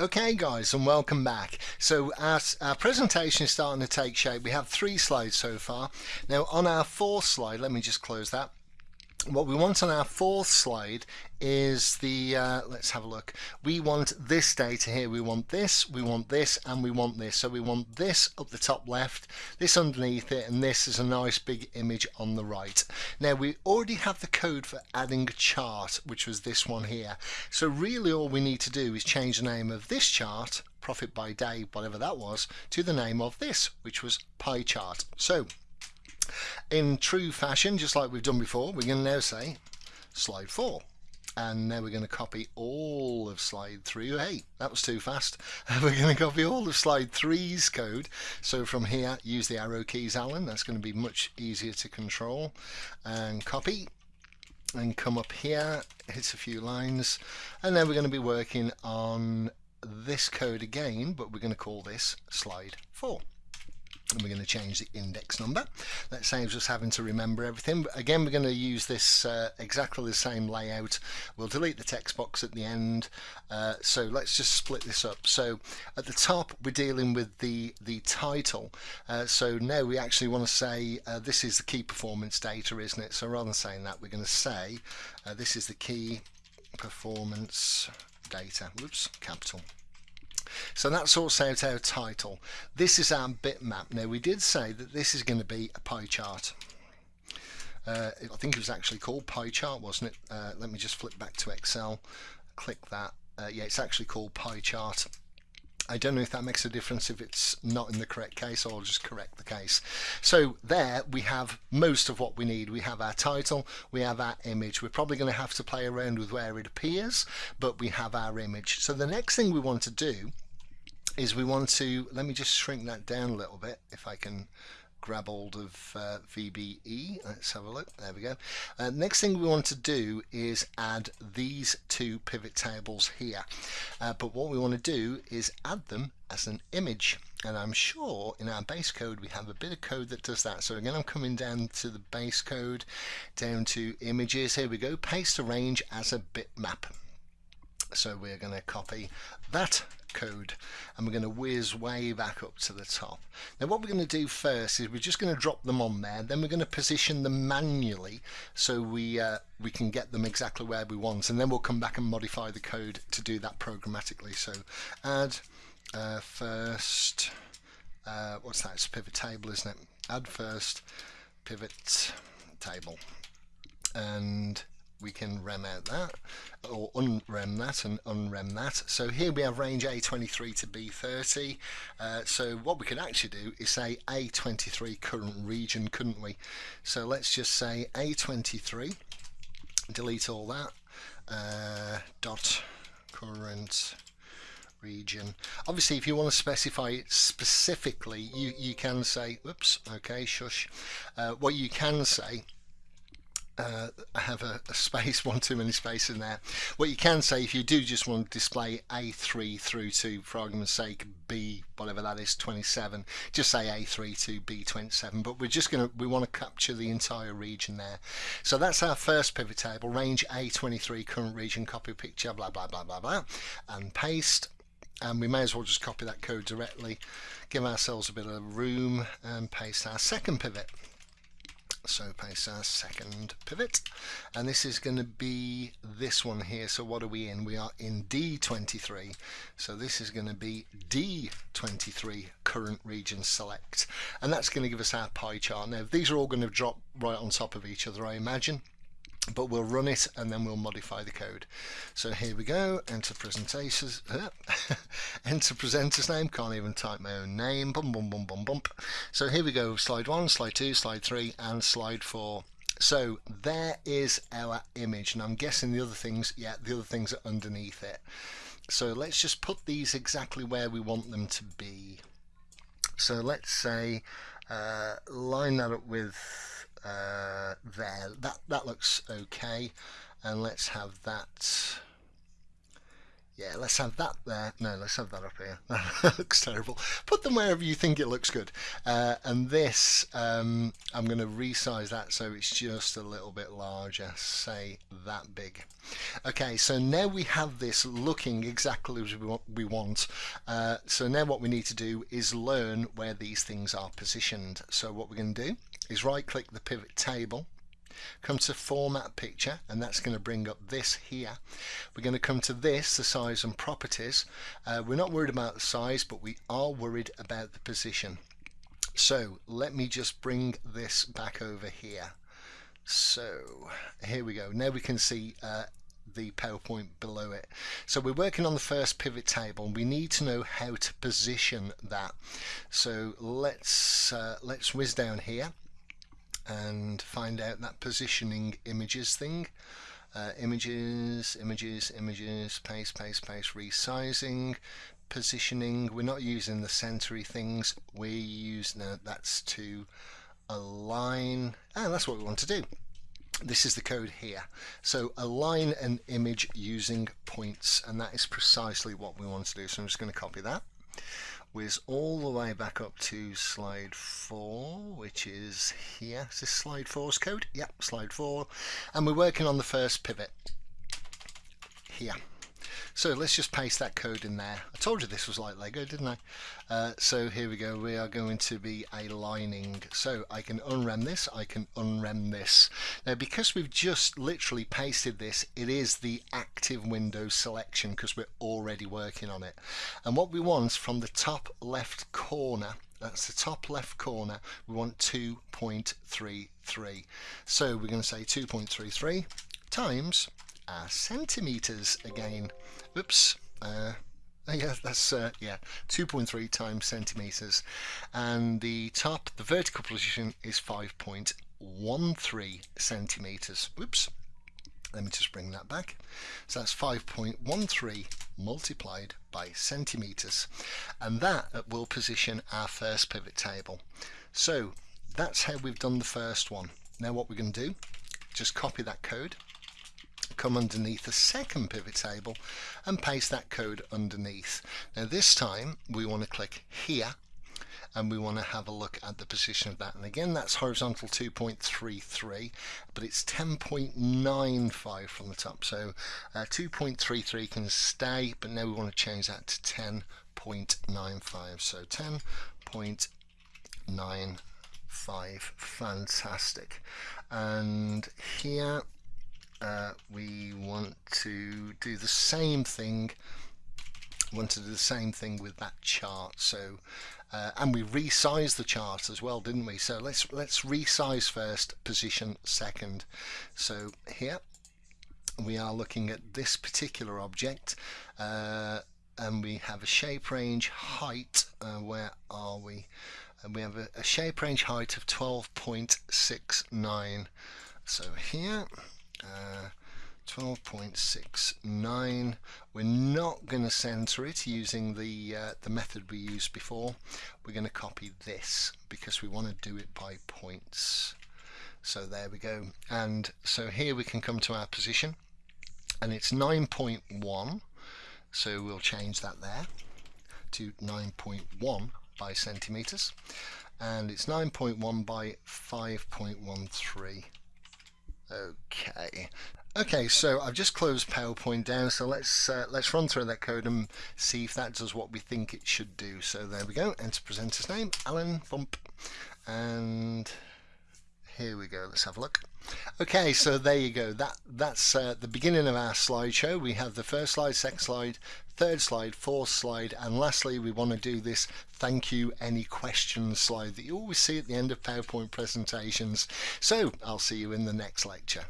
Okay guys and welcome back. So our, our presentation is starting to take shape. We have three slides so far. Now on our fourth slide, let me just close that what we want on our fourth slide is the uh, let's have a look. We want this data here. We want this we want this and we want this. So we want this up the top left this underneath it and this is a nice big image on the right. Now we already have the code for adding a chart which was this one here. So really all we need to do is change the name of this chart profit by day whatever that was to the name of this which was pie chart. So in true fashion, just like we've done before, we're going to now say slide 4. And now we're going to copy all of slide 3. Hey, that was too fast. we're going to copy all of slide 3's code. So from here, use the arrow keys, Alan. That's going to be much easier to control. And copy and come up here, hit a few lines, and then we're going to be working on this code again, but we're going to call this slide 4 and we're going to change the index number. That saves us having to remember everything. But again we're going to use this uh, exactly the same layout. We'll delete the text box at the end. Uh, so let's just split this up. So at the top we're dealing with the the title. Uh, so now we actually want to say uh, this is the key performance data isn't it? So rather than saying that we're going to say uh, this is the key performance data. Whoops capital so that sorts out our title. This is our bitmap. Now we did say that this is going to be a pie chart. Uh, I think it was actually called pie chart, wasn't it? Uh, let me just flip back to Excel, click that. Uh, yeah, it's actually called pie chart. I don't know if that makes a difference if it's not in the correct case or I'll just correct the case. So there we have most of what we need. We have our title, we have our image. We're probably going to have to play around with where it appears, but we have our image. So the next thing we want to do is we want to, let me just shrink that down a little bit if I can grab hold of uh, VBE. Let's have a look. There we go. Uh, next thing we want to do is add these two pivot tables here. Uh, but what we want to do is add them as an image. And I'm sure in our base code we have a bit of code that does that. So again, I'm coming down to the base code, down to images. Here we go. Paste a range as a bitmap. So we're going to copy that code and we're going to whiz way back up to the top. Now what we're going to do first is we're just going to drop them on there then we're going to position them manually so we uh, we can get them exactly where we want and then we'll come back and modify the code to do that programmatically. So add uh, first uh, what's that? It's pivot table isn't it? Add first pivot table. And we can rem out that or unrem that and unrem that. So here we have range A23 to B30 uh, so what we could actually do is say A23 current region couldn't we? So let's just say A23 delete all that uh, dot current region. Obviously if you want to specify it specifically you you can say oops okay shush. Uh, what you can say uh, have a, a, space, one too many space in there. What you can say if you do just want to display A3 through to, for argument's sake, B, whatever that is, 27, just say A3 to B27, but we're just going to, we want to capture the entire region there. So that's our first pivot table, range A23, current region, copy picture, blah, blah, blah, blah, blah, and paste. And we may as well just copy that code directly, give ourselves a bit of room and paste our second pivot so paste our second pivot. And this is going to be this one here. So what are we in? We are in D23 so this is going to be D23 current region select. And that's going to give us our pie chart. Now these are all going to drop right on top of each other I imagine but we'll run it and then we'll modify the code. So here we go enter presentations enter presenter's name can't even type my own name bum bum bum bum bump. So here we go slide one slide two slide three and slide four. So there is our image and I'm guessing the other things yeah the other things are underneath it. So let's just put these exactly where we want them to be. So let's say uh, line that up with uh, there. That, that looks okay. And let's have that. Yeah, let's have that there. No, let's have that up here. that looks terrible. Put them wherever you think it looks good. Uh, and this, um, I'm going to resize that so it's just a little bit larger, say that big. Okay, so now we have this looking exactly as we want. Uh, so now what we need to do is learn where these things are positioned. So what we're going to do is right click the pivot table come to format picture and that's going to bring up this here. We're going to come to this the size and properties. Uh, we're not worried about the size but we are worried about the position. So let me just bring this back over here. So here we go. Now we can see uh, the PowerPoint below it. So we're working on the first pivot table and we need to know how to position that. So let's uh, let's whiz down here and find out that positioning images thing. Uh, images, images, images, paste, paste, paste, resizing, positioning. We're not using the centery things. We use no, that's to align, and that's what we want to do. This is the code here. So align an image using points, and that is precisely what we want to do. So I'm just going to copy that whiz all the way back up to slide 4 which is here. Is this slide 4's code? yep slide 4 and we're working on the first pivot. Here so let's just paste that code in there. I told you this was like Lego, didn't I? Uh, so here we go. We are going to be aligning. So I can unrem this. I can unrem this. Now because we've just literally pasted this, it is the active window selection because we're already working on it. And what we want from the top left corner that's the top left corner we want 2.33 so we're going to say 2.33 times uh, centimeters again. Oops. Uh, yeah, that's uh, yeah, 2.3 times centimeters, and the top, the vertical position is 5.13 centimeters. Oops. Let me just bring that back. So that's 5.13 multiplied by centimeters, and that will position our first pivot table. So that's how we've done the first one. Now what we're going to do, just copy that code come underneath the second pivot table and paste that code underneath. Now this time we want to click here and we want to have a look at the position of that. And again that's horizontal 2.33 but it's 10.95 from the top. So uh, 2.33 can stay but now we want to change that to 10.95 so 10.95 fantastic. And here uh, we want to do the same thing want to do the same thing with that chart so uh, and we resized the chart as well didn't we? So let's let's resize first position second. So here we are looking at this particular object uh, and we have a shape range height uh, where are we? And we have a, a shape range height of 12.69 so here 12.69 we're not going to center it using the uh, the method we used before. We're going to copy this because we want to do it by points. So there we go. And so here we can come to our position. And it's 9.1 so we'll change that there to 9.1 by centimeters. And it's 9.1 by 5.13 Okay. Okay, so I've just closed PowerPoint down, so let's uh, let's run through that code and see if that does what we think it should do. So there we go, enter presenter's name, Alan Bump, and here we go. Let's have a look. Okay, so there you go. That that's uh, the beginning of our slideshow. We have the first slide, second slide, third slide, fourth slide, and lastly, we want to do this thank you, any questions slide that you always see at the end of PowerPoint presentations. So I'll see you in the next lecture.